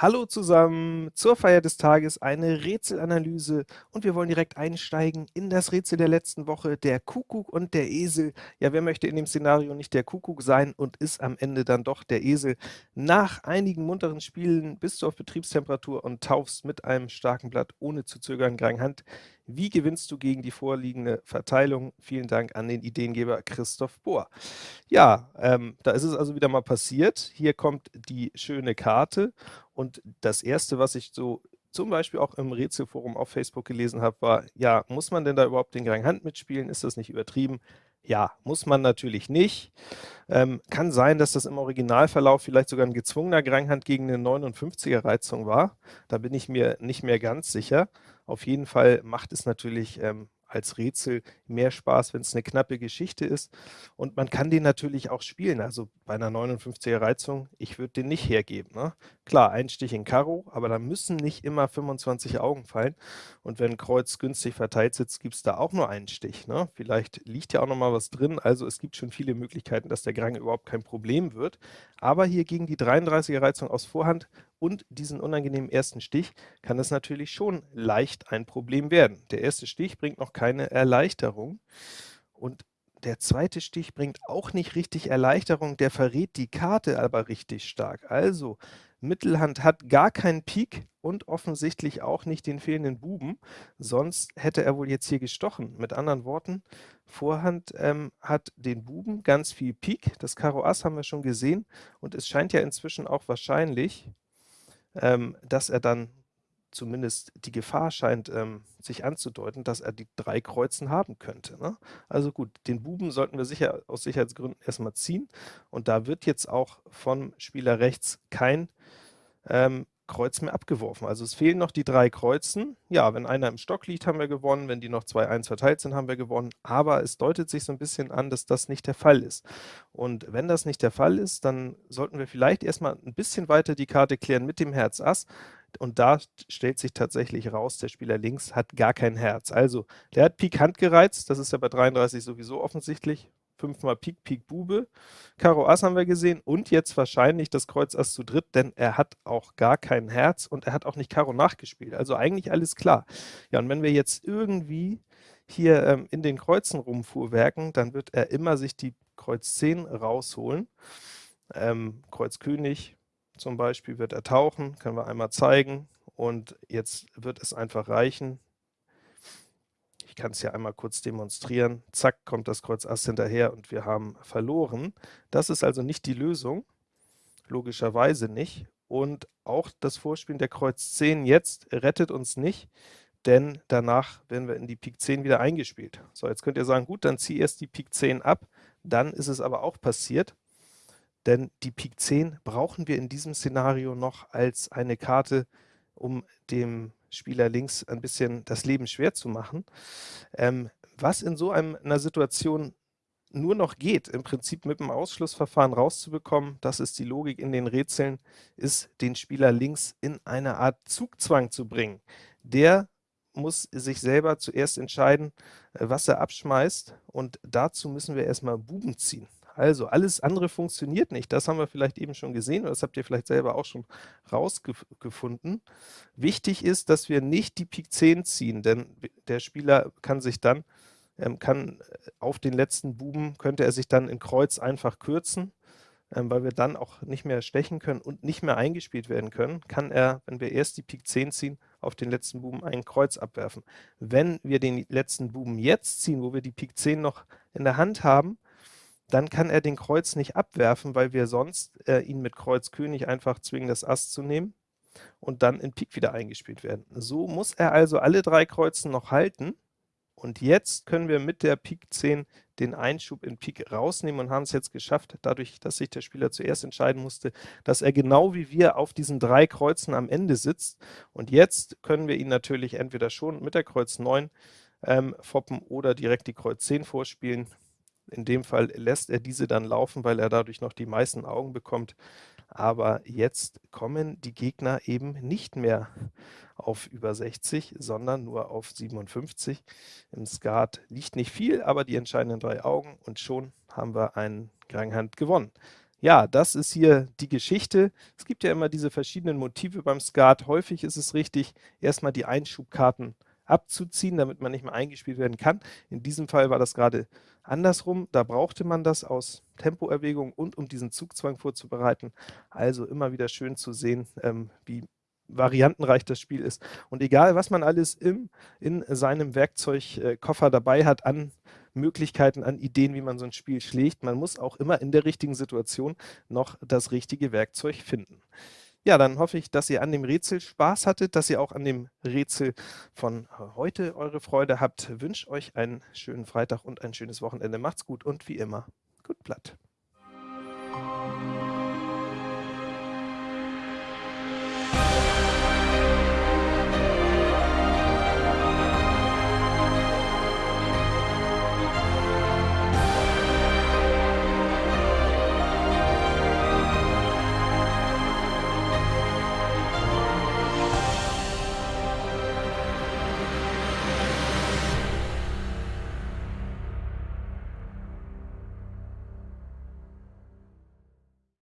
Hallo zusammen, zur Feier des Tages eine Rätselanalyse und wir wollen direkt einsteigen in das Rätsel der letzten Woche, der Kuckuck und der Esel. Ja, wer möchte in dem Szenario nicht der Kuckuck sein und ist am Ende dann doch der Esel? Nach einigen munteren Spielen bist du auf Betriebstemperatur und taufst mit einem starken Blatt ohne zu zögern Grand Hand. Wie gewinnst du gegen die vorliegende Verteilung? Vielen Dank an den Ideengeber Christoph Bohr. Ja, ähm, da ist es also wieder mal passiert. Hier kommt die schöne Karte und das Erste, was ich so zum Beispiel auch im Rätselforum auf Facebook gelesen habe, war, ja, muss man denn da überhaupt den Gang Hand mitspielen? Ist das nicht übertrieben? Ja, muss man natürlich nicht. Ähm, kann sein, dass das im Originalverlauf vielleicht sogar ein gezwungener Granghand gegen eine 59er Reizung war. Da bin ich mir nicht mehr ganz sicher. Auf jeden Fall macht es natürlich ähm, als Rätsel mehr Spaß, wenn es eine knappe Geschichte ist. Und man kann den natürlich auch spielen. Also bei einer 59er Reizung, ich würde den nicht hergeben. Ne? Klar, ein Stich in Karo, aber da müssen nicht immer 25 Augen fallen. Und wenn Kreuz günstig verteilt sitzt, gibt es da auch nur einen Stich. Ne? Vielleicht liegt ja auch noch mal was drin. Also es gibt schon viele Möglichkeiten, dass der Grang überhaupt kein Problem wird. Aber hier gegen die 33er Reizung aus Vorhand und diesen unangenehmen ersten Stich kann es natürlich schon leicht ein Problem werden. Der erste Stich bringt noch keine Erleichterung und der zweite Stich bringt auch nicht richtig Erleichterung, der verrät die Karte aber richtig stark. Also Mittelhand hat gar keinen Pik und offensichtlich auch nicht den fehlenden Buben, sonst hätte er wohl jetzt hier gestochen. Mit anderen Worten, Vorhand ähm, hat den Buben, ganz viel Pik, das Karo Ass haben wir schon gesehen und es scheint ja inzwischen auch wahrscheinlich, ähm, dass er dann zumindest die Gefahr scheint ähm, sich anzudeuten, dass er die drei Kreuzen haben könnte. Ne? Also gut, den Buben sollten wir sicher aus Sicherheitsgründen erstmal ziehen und da wird jetzt auch vom Spieler rechts kein ähm, Kreuz mehr abgeworfen. Also es fehlen noch die drei Kreuzen. Ja, wenn einer im Stock liegt, haben wir gewonnen. Wenn die noch 2-1 verteilt sind, haben wir gewonnen. Aber es deutet sich so ein bisschen an, dass das nicht der Fall ist. Und wenn das nicht der Fall ist, dann sollten wir vielleicht erstmal ein bisschen weiter die Karte klären mit dem Herz Ass. Und da stellt sich tatsächlich raus, der Spieler links hat gar kein Herz. Also, der hat Pik Hand gereizt, das ist ja bei 33 sowieso offensichtlich fünfmal Pik, Pik, Bube. Karo Ass haben wir gesehen und jetzt wahrscheinlich das Kreuz Ass zu dritt, denn er hat auch gar kein Herz und er hat auch nicht Karo nachgespielt. Also eigentlich alles klar. Ja, und wenn wir jetzt irgendwie hier ähm, in den Kreuzen rumfuhrwerken, dann wird er immer sich die Kreuz 10 rausholen. Ähm, Kreuz König zum Beispiel wird er tauchen, können wir einmal zeigen. Und jetzt wird es einfach reichen, kann es ja einmal kurz demonstrieren. Zack, kommt das Kreuz Ass hinterher und wir haben verloren. Das ist also nicht die Lösung, logischerweise nicht. Und auch das Vorspielen der Kreuz 10 jetzt rettet uns nicht, denn danach werden wir in die Pik 10 wieder eingespielt. So, jetzt könnt ihr sagen, gut, dann zieh erst die Pik 10 ab, dann ist es aber auch passiert, denn die Pik 10 brauchen wir in diesem Szenario noch als eine Karte, um dem Spieler links ein bisschen das Leben schwer zu machen. Ähm, was in so einem, einer Situation nur noch geht, im Prinzip mit dem Ausschlussverfahren rauszubekommen, das ist die Logik in den Rätseln, ist den Spieler links in eine Art Zugzwang zu bringen. Der muss sich selber zuerst entscheiden, äh, was er abschmeißt und dazu müssen wir erstmal Buben ziehen. Also alles andere funktioniert nicht. Das haben wir vielleicht eben schon gesehen oder das habt ihr vielleicht selber auch schon rausgefunden. Wichtig ist, dass wir nicht die Pik 10 ziehen, denn der Spieler kann sich dann, ähm, kann äh, auf den letzten Buben, könnte er sich dann in Kreuz einfach kürzen, ähm, weil wir dann auch nicht mehr stechen können und nicht mehr eingespielt werden können, kann er, wenn wir erst die Pik 10 ziehen, auf den letzten Buben ein Kreuz abwerfen. Wenn wir den letzten Buben jetzt ziehen, wo wir die Pik 10 noch in der Hand haben, dann kann er den Kreuz nicht abwerfen, weil wir sonst äh, ihn mit Kreuz König einfach zwingen, das Ass zu nehmen und dann in Pik wieder eingespielt werden. So muss er also alle drei Kreuzen noch halten und jetzt können wir mit der Pik 10 den Einschub in Pik rausnehmen und haben es jetzt geschafft, dadurch, dass sich der Spieler zuerst entscheiden musste, dass er genau wie wir auf diesen drei Kreuzen am Ende sitzt. Und jetzt können wir ihn natürlich entweder schon mit der Kreuz 9 ähm, foppen oder direkt die Kreuz 10 vorspielen. In dem Fall lässt er diese dann laufen, weil er dadurch noch die meisten Augen bekommt. Aber jetzt kommen die Gegner eben nicht mehr auf über 60, sondern nur auf 57. Im Skat liegt nicht viel, aber die entscheidenden drei Augen und schon haben wir einen Granghand gewonnen. Ja, das ist hier die Geschichte. Es gibt ja immer diese verschiedenen Motive beim Skat. Häufig ist es richtig, erstmal die Einschubkarten abzuziehen, damit man nicht mehr eingespielt werden kann. In diesem Fall war das gerade andersrum. Da brauchte man das aus Tempoerwägung und um diesen Zugzwang vorzubereiten. Also immer wieder schön zu sehen, ähm, wie variantenreich das Spiel ist. Und egal, was man alles im, in seinem Werkzeugkoffer dabei hat an Möglichkeiten, an Ideen, wie man so ein Spiel schlägt, man muss auch immer in der richtigen Situation noch das richtige Werkzeug finden. Ja, dann hoffe ich, dass ihr an dem Rätsel Spaß hattet, dass ihr auch an dem Rätsel von heute eure Freude habt. Wünsche euch einen schönen Freitag und ein schönes Wochenende. Macht's gut und wie immer, gut Blatt.